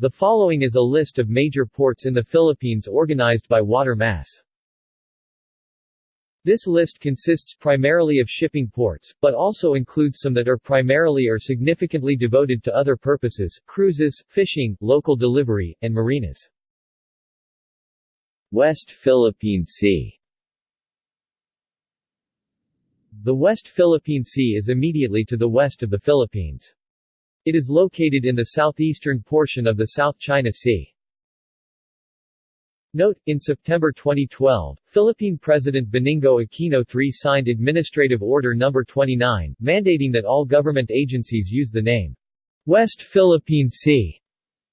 The following is a list of major ports in the Philippines organized by water mass. This list consists primarily of shipping ports, but also includes some that are primarily or significantly devoted to other purposes, cruises, fishing, local delivery, and marinas. West Philippine Sea The West Philippine Sea is immediately to the west of the Philippines. It is located in the southeastern portion of the South China Sea. Note, in September 2012, Philippine President Benigno Aquino III signed Administrative Order No. 29, mandating that all government agencies use the name West Philippine Sea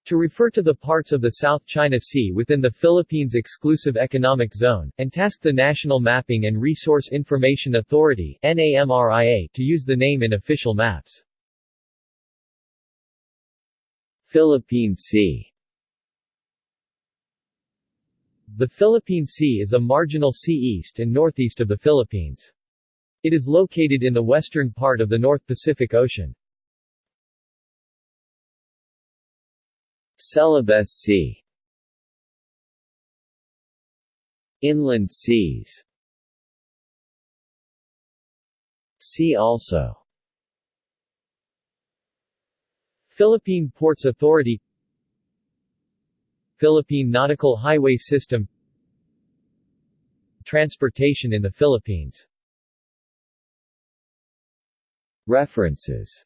to refer to the parts of the South China Sea within the Philippines Exclusive Economic Zone, and tasked the National Mapping and Resource Information Authority to use the name in official maps. Philippine Sea The Philippine Sea is a marginal sea east and northeast of the Philippines. It is located in the western part of the North Pacific Ocean. Celebes Sea Inland seas See also Philippine Ports Authority Philippine Nautical Highway System Transportation in the Philippines. References.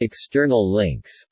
External links